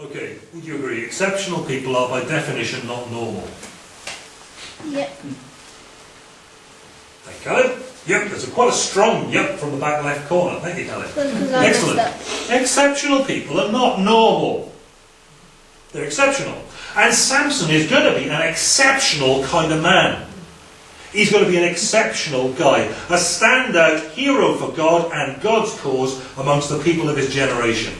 Okay, would you agree? Exceptional people are by definition not normal. Yep. Thank you, Alan. Yep, there's a, quite a strong yep from the back left corner. Thank you, I Excellent. Exceptional people are not normal. They're exceptional. And Samson is going to be an exceptional kind of man. He's going to be an exceptional guy, a standout hero for God and God's cause amongst the people of his generation.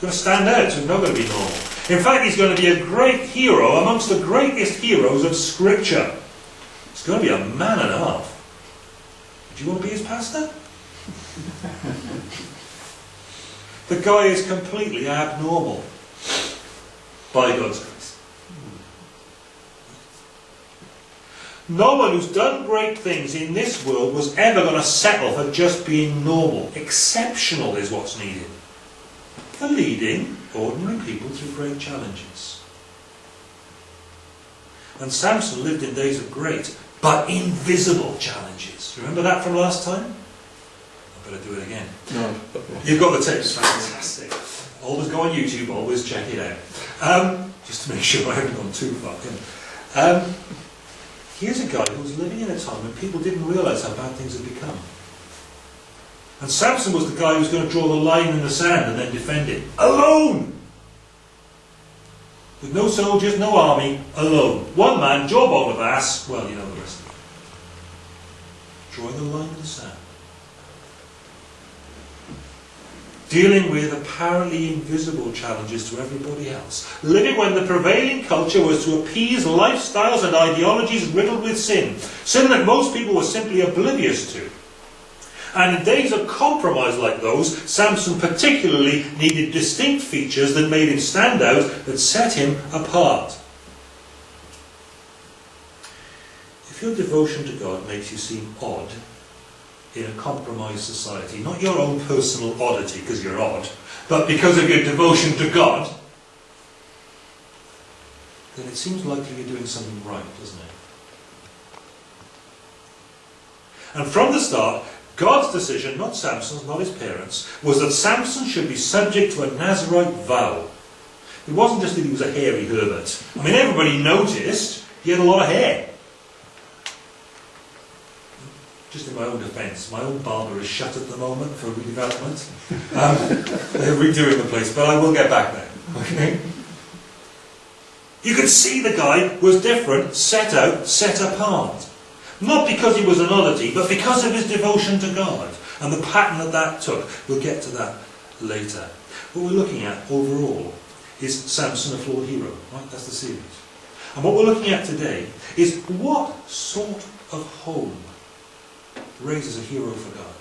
Going to stand out, so he's not going to be normal. In fact, he's going to be a great hero amongst the greatest heroes of Scripture. He's going to be a man and a half. Do you want to be his pastor? The guy is completely abnormal by God's grace. No one who's done great things in this world was ever going to settle for just being normal. Exceptional is what's needed. For leading ordinary people through great challenges. And Samson lived in days of great but invisible challenges. Remember that from last time? I better do it again. No. You've got the tapes, fantastic. Always go on YouTube, always check it out. Um, just to make sure I haven't gone too far. Um, here's a guy who was living in a time when people didn't realise how bad things had become. And Samson was the guy who was going to draw the line in the sand and then defend it. Alone! With no soldiers, no army, alone. One man, jawbone of ass, well, you know the rest. Drawing the line in the sand. dealing with apparently invisible challenges to everybody else, living when the prevailing culture was to appease lifestyles and ideologies riddled with sin, sin that most people were simply oblivious to. And in days of compromise like those, Samson particularly needed distinct features that made him stand out, that set him apart. If your devotion to God makes you seem odd, in a compromised society. Not your own personal oddity because you're odd, but because of your devotion to God, then it seems likely you're doing something right, doesn't it? And from the start, God's decision, not Samson's, not his parents, was that Samson should be subject to a Nazarite vow. It wasn't just that he was a hairy Herbert. I mean, everybody noticed he had a lot of hair. just in my own defence, my own barber is shut at the moment for redevelopment. Um, they're redoing the place, but I will get back there. Okay? You could see the guy was different, set out, set apart. Not because he was an oddity, but because of his devotion to God and the pattern that that took. We'll get to that later. What we're looking at overall is Samson a flawed hero, right? That's the series. And what we're looking at today is what sort of home raises a hero for God.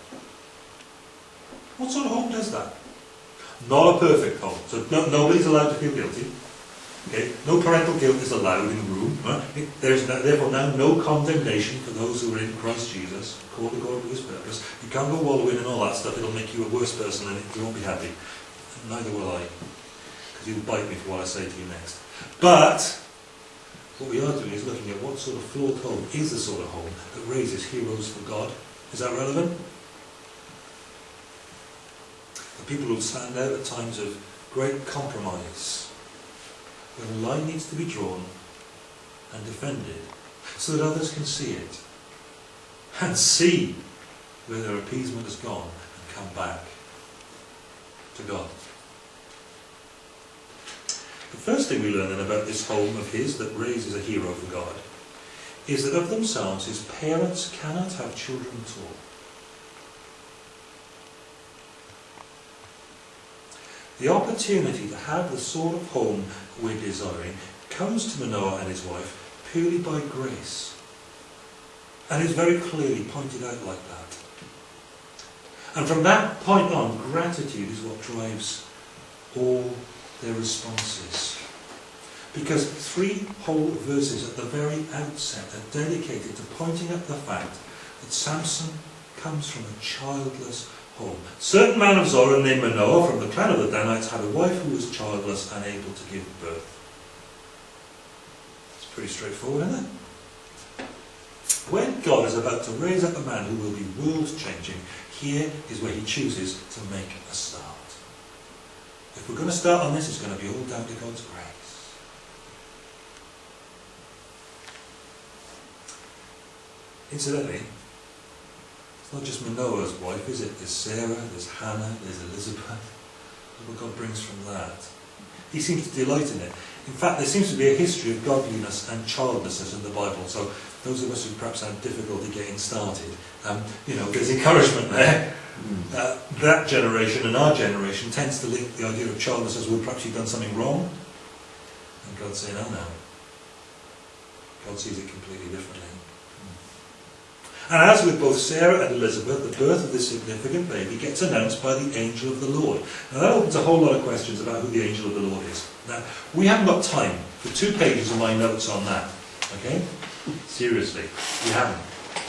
What sort of home does that? Not a perfect home. So no, nobody's allowed to feel guilty. Okay? No parental guilt is allowed in the room. Right? There's no, therefore now no condemnation for those who are in Christ Jesus, called according to his purpose. You can't go wallowing and all that stuff. It'll make you a worse person and you won't be happy. Neither will I. Because you'll bite me for what I say to you next. But what we are doing is looking at what sort of flawed home is the sort of home that raises heroes for God. Is that relevant? The people who stand out at times of great compromise, when a line needs to be drawn and defended, so that others can see it and see where their appeasement has gone and come back to God. The first thing we learn then about this home of his that raises a hero for God is that of themselves his parents cannot have children at all. The opportunity to have the sort of home we're desiring comes to Manoah and his wife purely by grace. And is very clearly pointed out like that. And from that point on, gratitude is what drives all their responses. Because three whole verses at the very outset are dedicated to pointing out the fact that Samson comes from a childless home. Certain man of Zorah named Manoah from the clan of the Danites had a wife who was childless, unable to give birth. It's pretty straightforward, isn't it? When God is about to raise up a man who will be world changing, here is where he chooses to make a start. If we're going to start on this, it's going to be all down to God's grace. Incidentally, it's not just Manoah's wife, is it? There's Sarah, there's Hannah, there's Elizabeth. Look what God brings from that. He seems to delight in it. In fact, there seems to be a history of godliness and childlessness in the Bible. So those of us who perhaps have difficulty getting started, um, you know, there's encouragement there. Uh, that generation and our generation tends to link the idea of childlessness as well, perhaps you've done something wrong. And God's saying, oh no. God sees it completely differently. And as with both Sarah and Elizabeth, the birth of this significant baby gets announced by the angel of the Lord. Now that opens a whole lot of questions about who the angel of the Lord is. Now, we haven't got time for two pages of my notes on that. Okay? Seriously, we haven't.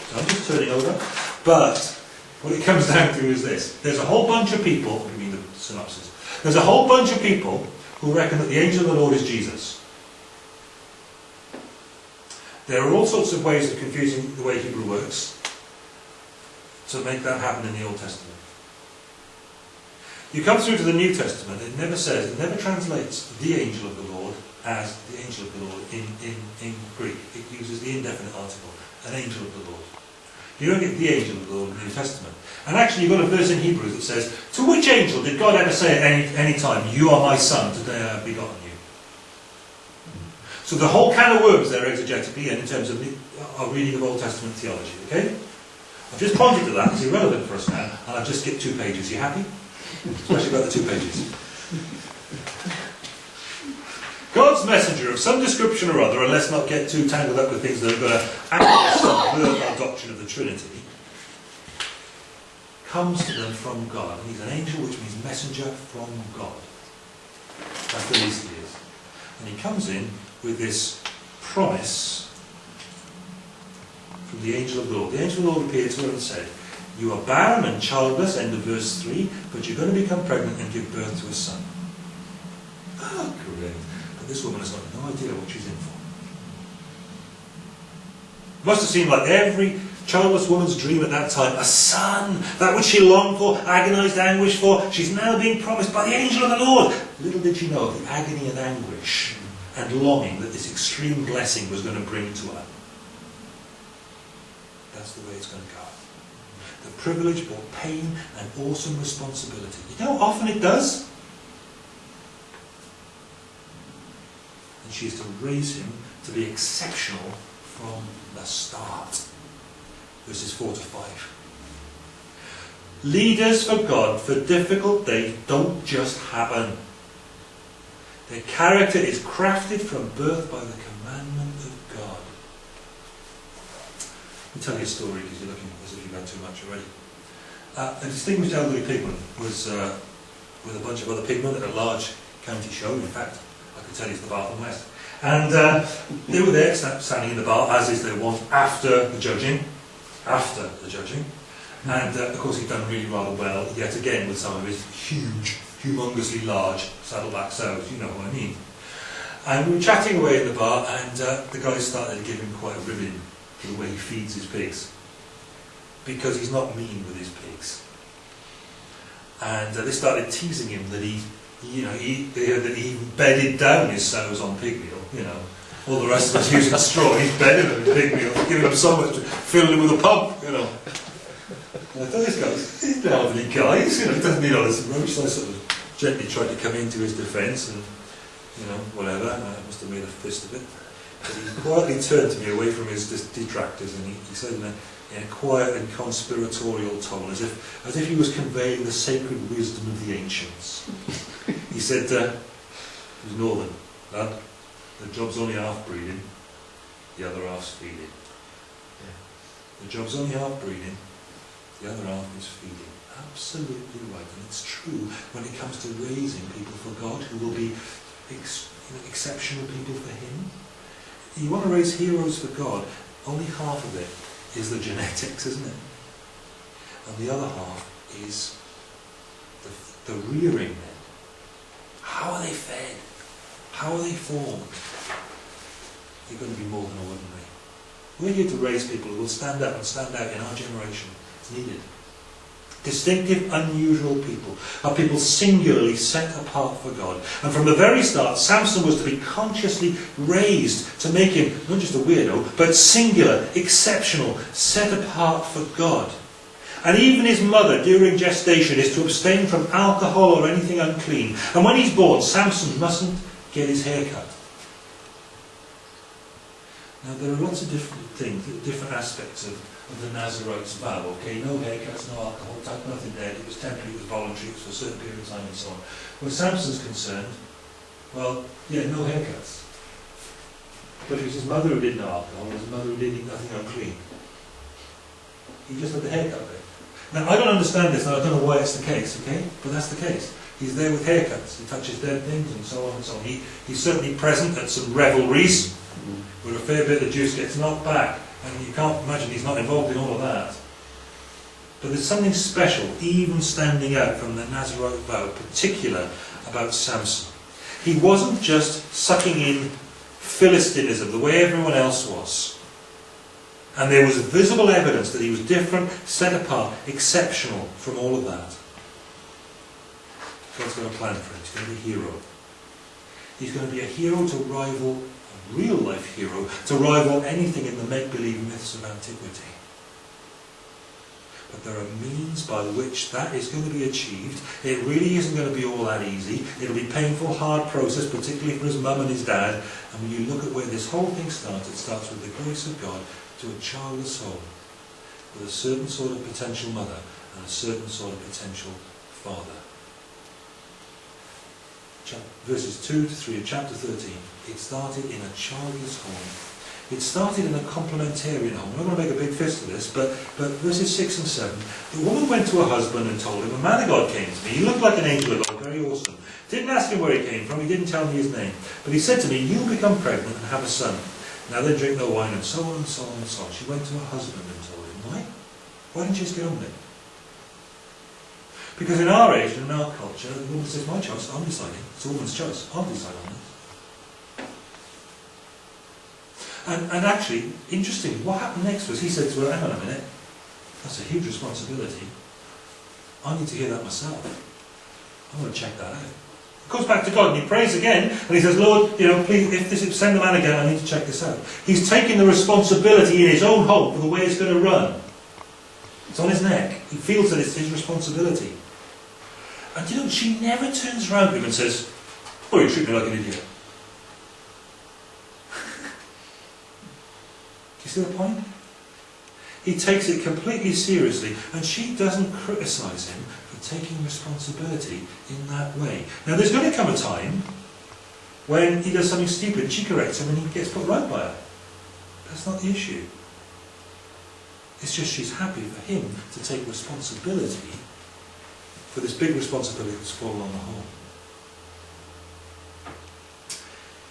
So I'm just turning over. But what it comes down to is this. There's a whole bunch of people, I mean the synopsis, there's a whole bunch of people who reckon that the angel of the Lord is Jesus. There are all sorts of ways of confusing the way Hebrew works to make that happen in the Old Testament. You come through to the New Testament, it never says, it never translates the angel of the Lord as the angel of the Lord in, in, in Greek. It uses the indefinite article, an angel of the Lord. You don't get the angel of the Lord in the New Testament. And actually you've got a verse in Hebrews that says, To which angel did God ever say at any, any time, You are my son, today I have begotten you? So the whole can of worms there exegetically and in terms of uh, our reading of Old Testament theology, okay? I've just pointed to that, it's irrelevant for us now, and I've just skipped two pages. You happy? Especially about the two pages. God's messenger of some description or other, and let's not get too tangled up with things that are going to actually subvert our doctrine of the Trinity, comes to them from God. He's an angel, which means messenger from God. That's the least he is. And he comes in with this promise from the angel of the Lord. The angel of the Lord appeared to her and said, You are barren and childless, end of verse 3, but you're going to become pregnant and give birth to a son. Oh, great. But this woman has got no idea what she's in for. It must have seemed like every childless woman's dream at that time, a son, that which she longed for, agonized anguish for, she's now being promised by the angel of the Lord. Little did she know of the agony and anguish and longing that this extreme blessing was going to bring to her. That's the way it's going to go. The privilege brought pain and awesome responsibility. You know often it does? And she is to raise him to be exceptional from the start. Verses 4 to 5. Leaders for God for difficult days don't just happen. Their character is crafted from birth by the commandment of God. Let me tell you a story because you're looking as if you've had too much already. Uh, a distinguished elderly pigman was uh, with a bunch of other pigmen at a large county show. In fact, I could tell you it's the Bath and West. And uh, they were there standing in the bar, as is their wont, after the judging. After the judging. And uh, of course, he'd done really rather well, yet again, with some of his huge humongously large saddleback sows, you know what I mean. And we were chatting away in the bar, and uh, the guy started giving quite a ribbon for the way he feeds his pigs. Because he's not mean with his pigs. And uh, they started teasing him that he, you know, he, that he bedded down his sows on pig meal, you know. All the rest of us using straw, he's bedded them in pig meal, giving them so much, filling them with a pump, you know. And I thought this guy's, he's an elderly guy, you know, he doesn't need all this rubbish, sort of gently tried to come into his defence and, you know, whatever. I must have made a fist of it. But he quietly turned to me away from his detractors and he, he said in a, in a quiet and conspiratorial tone, as if, as if he was conveying the sacred wisdom of the ancients. he said, uh, he was northern, lad, the job's only half breeding, the other half's feeding. Yeah. The job's only half breeding, the other half is feeding absolutely right, and it's true when it comes to raising people for God who will be ex you know, exceptional people for Him. You want to raise heroes for God, only half of it is the genetics, isn't it? And the other half is the, the rearing them. How are they fed? How are they formed? You're going to be more than ordinary. We're here to raise people who will stand up and stand out in our generation. It's needed. Distinctive, unusual people, are people singularly set apart for God. And from the very start, Samson was to be consciously raised to make him not just a weirdo, but singular, exceptional, set apart for God. And even his mother during gestation is to abstain from alcohol or anything unclean. And when he's born, Samson mustn't get his hair cut. Now there are lots of different things, different aspects of, of the Nazarite's vow. Okay, no haircuts, no alcohol, touch nothing dead, It was temporary, it was voluntary, it was for a certain period of time and so on. Where Samson's concerned, well, yeah, no haircuts. But it was his mother who did no alcohol, it was his mother who did eat nothing unclean. He just had the haircut bit. Now, I don't understand this, and I don't know why it's the case, okay? But that's the case. He's there with haircuts, he touches dead things, and so on and so on. He, he's certainly present at some revelries, mm-hmm. where a fair bit of juice gets knocked back, and you can't imagine he's not involved in all of that. But there's something special, even standing out from the Nazarite vow, particular about Samson. He wasn't just sucking in Philistinism the way everyone else was. And there was visible evidence that he was different, set apart, exceptional from all of that. God's got a plan for him. He's going to be a hero. He's going to be a hero to rival, real life hero, to rival anything in the make-believe myths of antiquity. But there are means by which that is going to be achieved. It really isn't going to be all that easy. It'll be a painful, hard process, particularly for his mum and his dad. And when you look at where this whole thing starts, it starts with the grace of God to a childless soul, with a certain sort of potential mother and a certain sort of potential father verses 2 to 3 of chapter 13, it started in a childless home. It started in a complementarian home. I'm not going to make a big fist of this, but, but verses 6 and 7. The woman went to her husband and told him, A man of God came to me. He looked like an angel of God, very awesome. Didn't ask him where he came from, he didn't tell me his name. But he said to me, You'll become pregnant and have a son. Now then drink no wine, and so on and so on and so on. She went to her husband and told him, Why? Why didn't you just get on with it? Because in our age and in our culture, the woman says, my choice, I'm deciding. It's a woman's choice. I'll decide on this. And, and actually, interesting, what happened next was he said to her, hang on a minute, that's a huge responsibility. I need to hear that myself. I'm going to check that out. He goes back to God and he prays again and he says, Lord, you know, please, if this is, send the man again, I need to check this out. He's taking the responsibility in his own home for the way it's going to run. It's on his neck. He feels that it's his responsibility. And you know, she never turns around to him and says, Oh, you treat me like an idiot. Do you see the point? He takes it completely seriously, and she doesn't criticise him for taking responsibility in that way. Now, there's going to come a time when he does something stupid, and she corrects him, and he gets put right by her. That's not the issue. It's just she's happy for him to take responsibility for this big responsibility that's fallen on the home.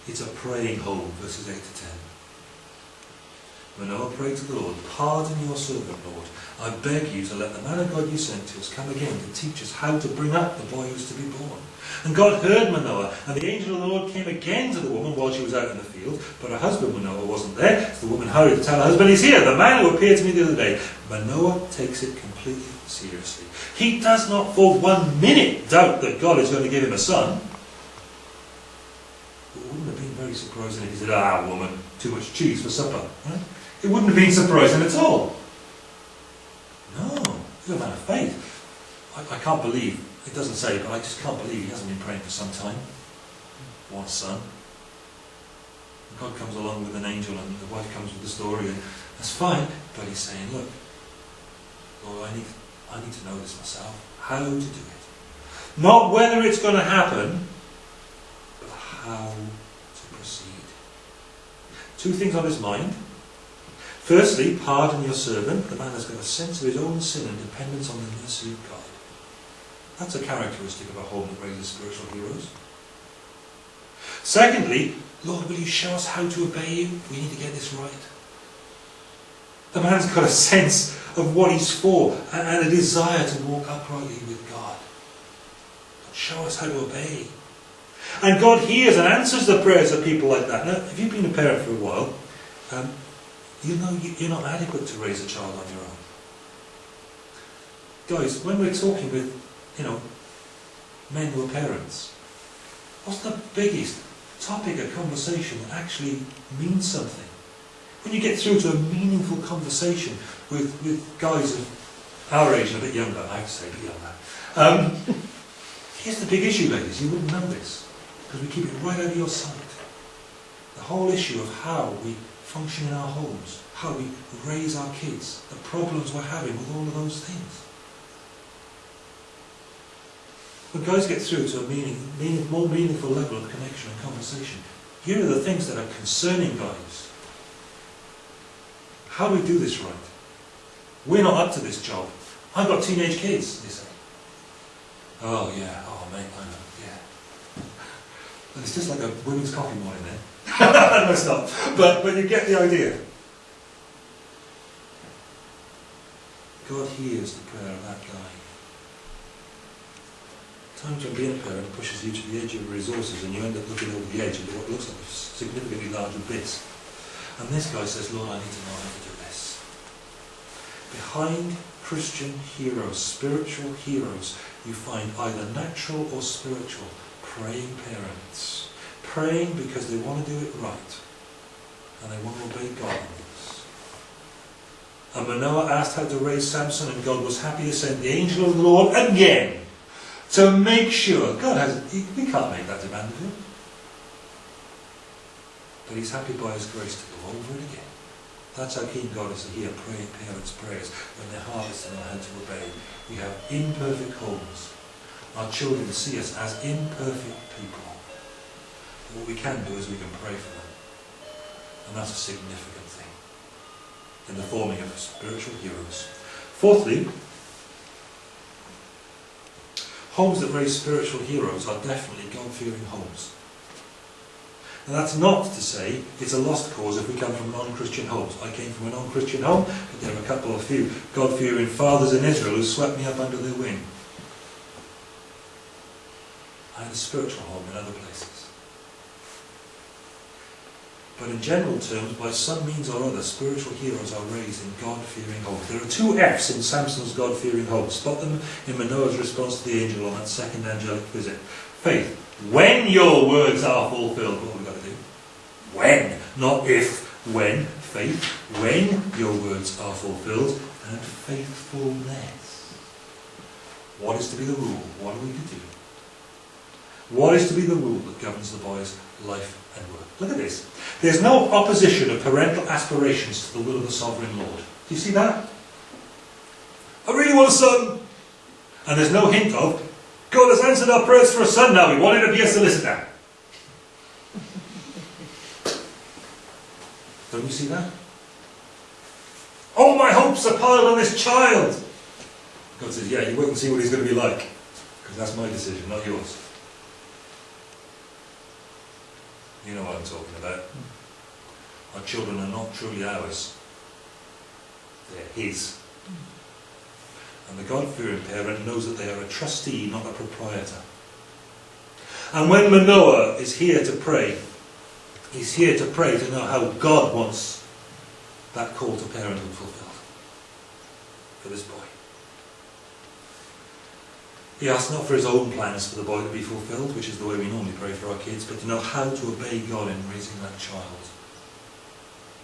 It's a praying home, verses 8 to 10. Manoah prayed to the Lord, Pardon your servant, Lord. I beg you to let the man of God you sent to us come again to teach us how to bring up the boy who is to be born. And God heard Manoah, and the angel of the Lord came again to the woman while she was out in the field, but her husband Manoah wasn't there. So the woman hurried to tell her husband, He's here, the man who appeared to me the other day. Manoah takes it completely seriously. He does not for one minute doubt that God is going to give him a son. It wouldn't have been very surprising if he said, Ah, woman, too much cheese for supper. Right? It wouldn't have been surprising at all. No, he's a man of faith. I, I can't believe, it doesn't say, but I just can't believe he hasn't been praying for some time. One son. God comes along with an angel and the wife comes with the story and that's fine, but he's saying, look, Lord, I need, I need to know this myself. How to do it. Not whether it's going to happen, but how to proceed. Two things on his mind. Firstly, pardon your servant. The man has got a sense of his own sin and dependence on the mercy of God. That's a characteristic of a home that raises spiritual heroes. Secondly, Lord, will you show us how to obey you? We need to get this right. The man's got a sense of what he's for and a desire to walk uprightly with God. Show us how to obey. And God hears and answers the prayers of people like that. Now, if you've been a parent for a while, um, you know you're not adequate to raise a child on your own. guys, when we're talking with, you know, men who are parents, what's the biggest topic of conversation that actually means something? When you get through to a meaningful conversation with, with guys of our age and a bit younger, I to say a bit younger, um, here's the big issue, ladies, you wouldn't know this, because we keep it right out of your sight. The whole issue of how we function in our homes, how we raise our kids, the problems we're having with all of those things. When guys get through to a meaning, meaning, more meaningful level of connection and conversation, here are the things that are concerning guys. How do we do this right? We're not up to this job. I've got teenage kids, they say. Oh yeah, oh mate, I know, yeah. But it's just like a women's coffee morning there. Eh? no, it's not. But, but you get the idea. God hears the prayer of that guy. Times when being a parent pushes you to the edge of resources and you end up looking over the edge into what looks like a significantly large abyss. And this guy says, Lord, I need to know how to do this. Behind Christian heroes, spiritual heroes, you find either natural or spiritual praying parents. Praying because they want to do it right and they want to obey God. And Manoah asked how to raise Samson, and God was happy to send the angel of the Lord again to make sure. God has, we can't make that demand of him. But he's happy by his grace to go over it again. That's how keen God is to hear praying parents' prayers when their hearts and how to obey. We have imperfect homes. Our children see us as imperfect people. But what we can do is we can pray for them. And that's a significant thing in the forming of spiritual heroes. Fourthly, homes that raise spiritual heroes are definitely God-fearing homes. And that's not to say it's a lost cause if we come from non-Christian homes. I came from a non-Christian home, but there are a couple of few God-fearing fathers in Israel who swept me up under their wing. I had a spiritual home in other places. But in general terms, by some means or other, spiritual heroes are raised in God-fearing homes. There are two F's in Samson's God-fearing home. Spot them in Manoah's response to the angel on that second angelic visit. Faith. When your words are fulfilled, what have we got to do? When, not if. When. Faith. When your words are fulfilled. And faithfulness. What is to be the rule? What are we to do? What is to be the rule that governs the boy's life and work? Look at this. There's no opposition of parental aspirations to the will of the sovereign Lord. Do you see that? I really want a son. And there's no hint of, God has answered our prayers for a son now. We wanted to be a solicitor. Don't you see that? All my hopes are piled on this child. God says, yeah, you wait and see what he's going to be like. Because that's my decision, not yours. You know what I'm talking about. Our children are not truly ours. They're his. And the God-fearing parent knows that they are a trustee, not a proprietor. And when Manoah is here to pray, he's here to pray to know how God wants that call to parenthood fulfilled for this boy. He asks not for his own plans for the boy to be fulfilled, which is the way we normally pray for our kids, but to know how to obey God in raising that child.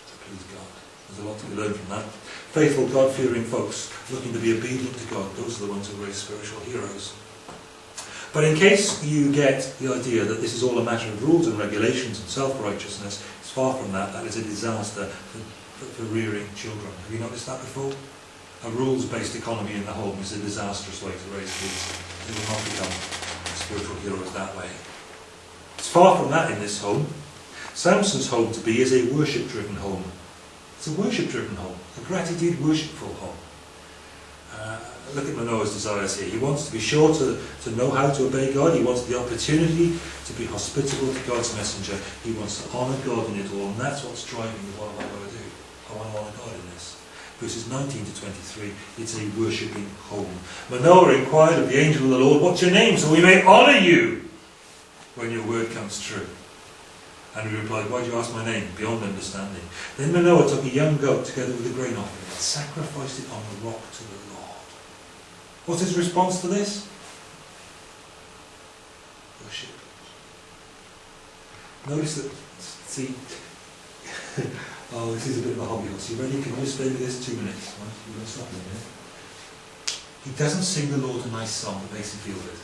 To please God. There's a lot to be learned from that. Faithful, God-fearing folks looking to be obedient to God, those are the ones who raise spiritual heroes. But in case you get the idea that this is all a matter of rules and regulations and self-righteousness, it's far from that. That is a disaster for, for, for rearing children. Have you noticed that before? a rules-based economy in the home is a disastrous way to raise kids. They will not become spiritual heroes that way. It's far from that in this home. Samson's home to be is a worship-driven home. It's a worship-driven home, a gratitude worshipful home. Uh, look at Manoah's desires here. He wants to be sure to, to know how to obey God. He wants the opportunity to be hospitable to God's messenger. He wants to honour God in it all, and that's what's driving what I going to do? I want to honour God in this verses 19 to 23, it's a worshipping home. Manoah inquired of the angel of the Lord, What's your name, so we may honour you when your word comes true? And he replied, Why do you ask my name? Beyond understanding. Then Manoah took a young goat together with a grain offering and sacrificed it on the rock to the Lord. What's his response to this? Oh, Worship. Notice that, see, oh, this is a bit of a hobby horse. You ready? Can you with this two minutes? Right? You're going to stop. He doesn't sing the Lord a nice song that makes him feel good.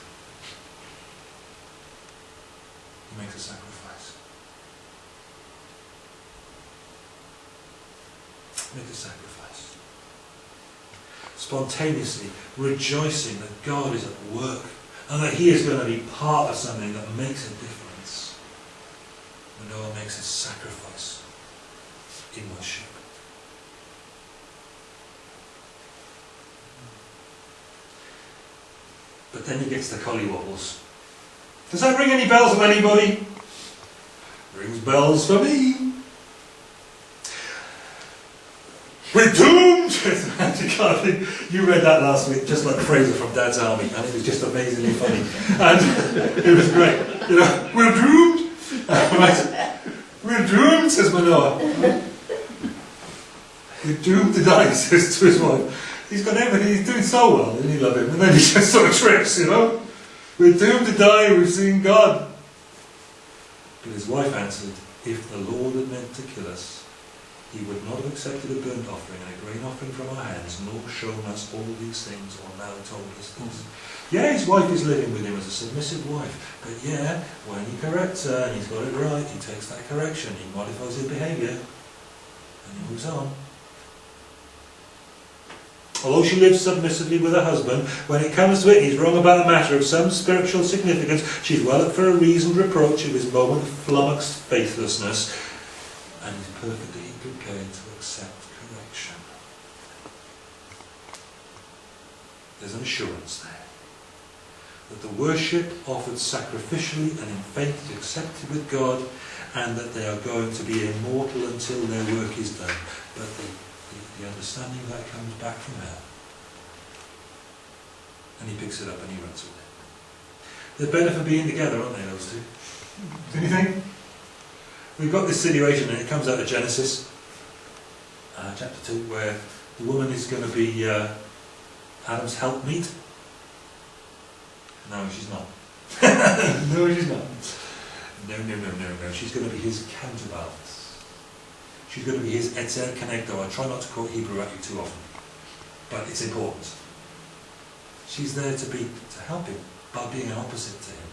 He makes a sacrifice. Make a sacrifice. Spontaneously rejoicing that God is at work and that He is going to be part of something that makes a difference. Manoah makes a sacrifice in worship. But then he gets the collywobbles. Does that ring any bells with anybody? Rings bells for me. We're doomed! You read that last week, just like Frazer from Dad's Army, and it was just amazingly funny. And it was great. You know, we're doomed! We're doomed, says Manoah. We're doomed to die, says to his wife. He's got everything, he's doing so well, and he love him? And then he just sort of trips, you know? We're doomed to die, we've seen God. But his wife answered, If the Lord had meant to kill us, he would not have accepted a burnt offering and a grain offering from our hands, nor shown us all these things, or now told us this. Yeah, his wife is living with him as a submissive wife, but yeah, when he corrects her and he's got it right, he takes that correction, he modifies his behaviour, and he moves on. Although she lives submissively with her husband, when it comes to it, he's wrong about a matter of some spiritual significance. She's well up for a reasoned reproach of his moment of flummoxed faithlessness, and he's perfectly prepared to accept correction. There's an assurance there that the worship offered sacrificially and in faith is accepted with God, and that they are going to be immortal until their work is done. But the the, the understanding that comes back from her. And he picks it up and he runs with it. They're better for being together, aren't they, those two? Do you think? We've got this situation, and it comes out of Genesis, uh, chapter 2, where the woman is going to be uh, Adam's helpmeet. No, she's not. no, she's not. No, no, no, no, no. She's going to be his counterbalance. She's going to be his ezer kenegdo. I try not to quote Hebrew at you too often, but it's important. She's there to be to help him by being an opposite to him.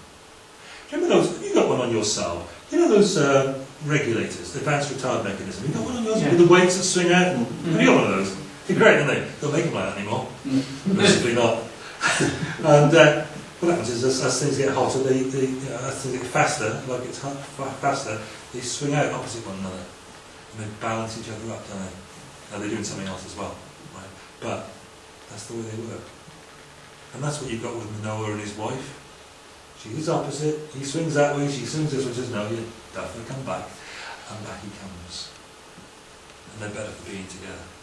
Remember those? You got one on your Saab. You know those uh, regulators, the advanced retard mechanism. You got one of those yeah. with the weights that swing out. Mm-hmm. Have you got one of those? They're great, aren't they? Don't make them like that anymore. Mm-hmm. not. and uh, what happens is, as, as, things get hotter, they, they uh, as things get faster, like it's hot, faster, they swing out opposite one another and they balance each other up, don't they? Now they're doing something else as well, right? But that's the way they work. And that's what you've got with Noah and his wife. She's opposite, he swings that way, she swings this way, says, no, you definitely come back. And back he comes. And they're better for being together.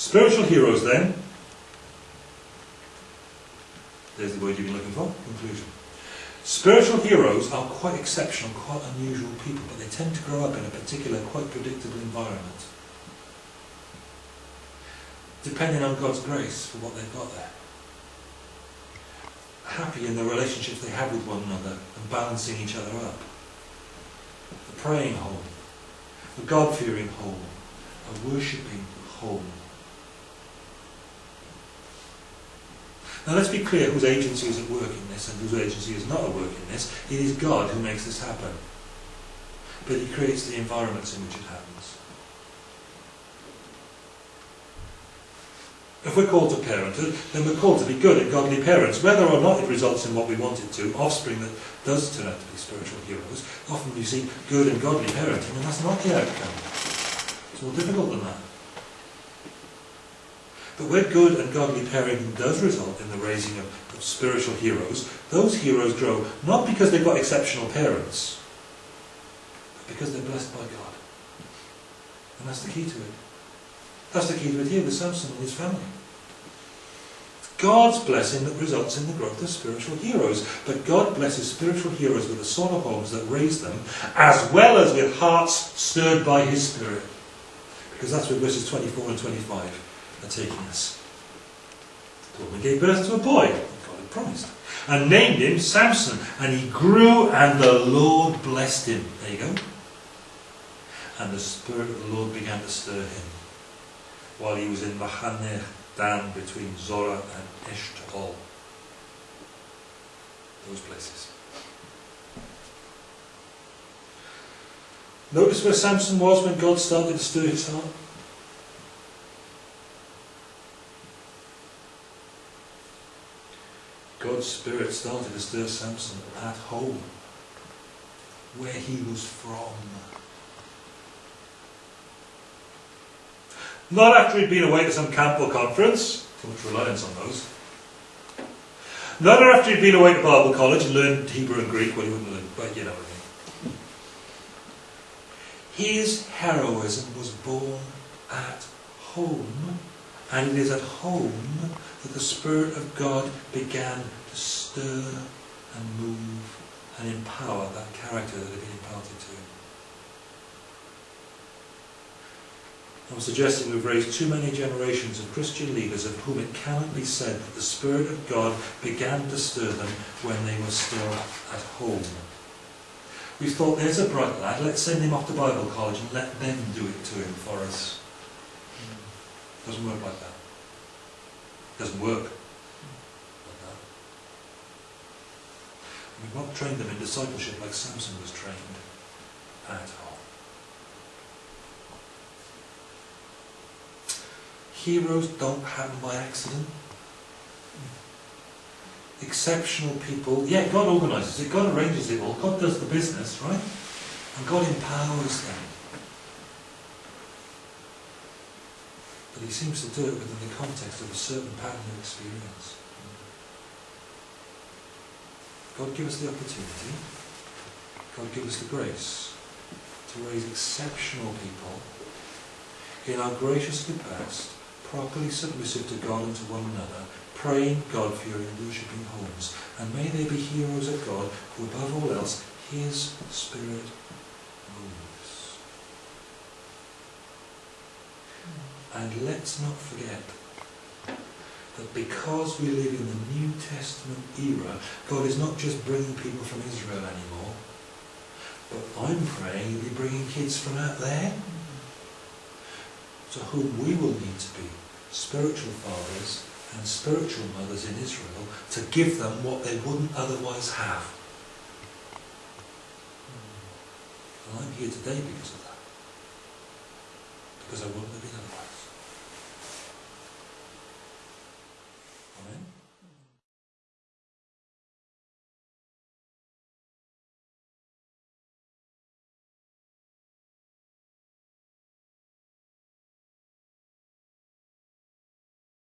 Spiritual heroes then. There's the word you've been looking for, conclusion. Spiritual heroes are quite exceptional, quite unusual people, but they tend to grow up in a particular, quite predictable environment. Depending on God's grace for what they've got there. Happy in the relationships they have with one another and balancing each other up. A praying home, a God-fearing home, a worshipping home. Now let's be clear whose agency is at work in this and whose agency is not at work in this. It is God who makes this happen. But he creates the environments in which it happens. If we're called to parenthood, then we're called to be good and godly parents. Whether or not it results in what we want it to, offspring that does turn out to be spiritual heroes, often you see good and godly parenting, and that's not the outcome. It's more difficult than that. But where good and godly parenting does result in the raising of, of spiritual heroes, those heroes grow not because they've got exceptional parents, but because they're blessed by God. And that's the key to it. That's the key to it here with Samson and his family. God's blessing that results in the growth of spiritual heroes. But God blesses spiritual heroes with the sort of homes that raise them, as well as with hearts stirred by His Spirit. Because that's what verses 24 and 25 are taking us. The woman gave birth to a boy, God had promised, and named him Samson. And he grew, and the Lord blessed him. There you go. And the Spirit of the Lord began to stir him while he was in Mahaneh Dan between Zorah and Eshtaol. Those places. Notice where Samson was when God started to stir his heart. God's Spirit started to stir Samson at home, where he was from. Not after he'd been away to some camp or conference, too much reliance on those. Not after he'd been away to Bible college and learned Hebrew and Greek, well, he wouldn't learn, but you know what I mean. His heroism was born at home, and it is at home that the Spirit of God began to stir and move and empower that character that had been imparted to him. I'm suggesting we've raised too many generations of Christian leaders of whom it cannot be said that the Spirit of God began to stir them when they were still at home. We thought, there's a bright lad, let's send him off to Bible college and let them do it to him for us. Doesn't work like that. Doesn't work. We've not trained them in discipleship like Samson was trained at all. Heroes don't happen by accident. Exceptional people, yeah, God organises it, God arranges it all, God does the business, right? And God empowers them. But He seems to do it within the context of a certain pattern of experience. God give us the opportunity, God give us the grace to raise exceptional people in our graciously past, properly submissive to God and to one another, praying God-fearing worshipping homes. And may they be heroes of God, who above all else, His Spirit moves. And let's not forget that because we live in the New Testament era, God is not just bringing people from Israel anymore, but I'm praying He'll be bringing kids from out there to whom we will need to be spiritual fathers and spiritual mothers in Israel to give them what they wouldn't otherwise have. And I'm here today because of that. Because I wouldn't have been otherwise.